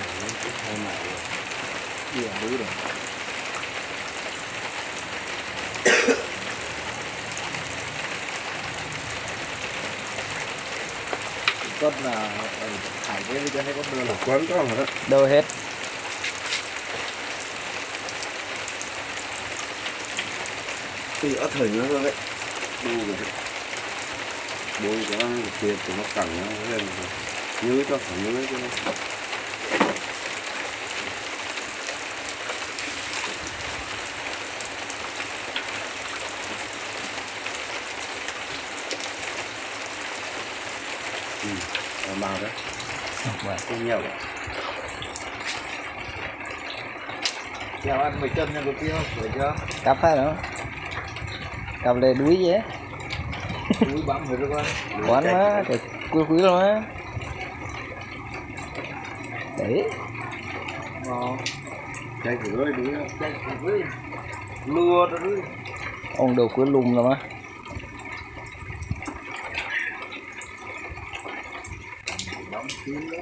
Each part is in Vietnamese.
này nó cũng hơi mày Gì à, đứa rồi. Con là ừ, thải cái cho hay có đưa là quấn có mà đó đâu hết thì ở thời nó đấy đu rồi đấy bôi cho nó thì nó cẳng nó lên nhớ cho phải nhớ cho nó ừ, vào màu đấy Vậy. không nhiều đấy. Chào anh mày chân nha được kia không được chưa? Cặp hay nữa cặp lên đuối á. Đuối bấm rồi đúng không quán má cái quý quý luôn á. Đấy. Ngon. Chạy đúng không chạy quý lừa rồi ông đầu cuối lùm rồi má bấm kín đó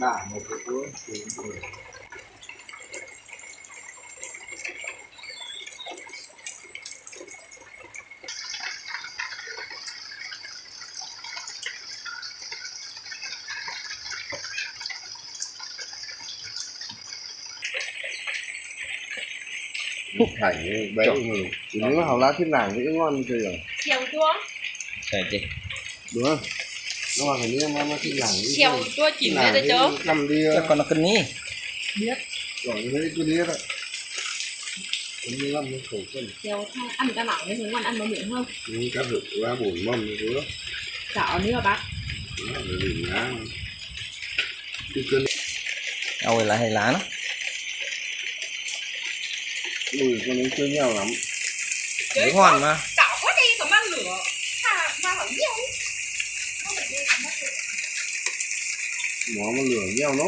đả một cái cuốn thì thành bé mình nếu hào lá thiên đàng thì ngon chơi rồi. Chiều chua Đấy chị đúng không? Nó mà phải như nó thiên đàng Chiều chua chỉnh lên rồi chớ cầm đi chắc con nó cân ní Biết. Rồi lấy cái đĩa đó. Cũng như năm cái khẩu cân Chiều ăn cái mỏng nên ngon ăn bánh miệng hơn. Những cá rực ra bùn mâm như thế đó. Chảo nữa bác? Nó là đỉnh á cái cân. Ôi là hay lá nó mùi con ấy chơi nhau lắm. Đấy ngon mà Chảo quá đi còn mang lửa. Thà mà hỏng nhiều. Nó mà lửa. Nhau nó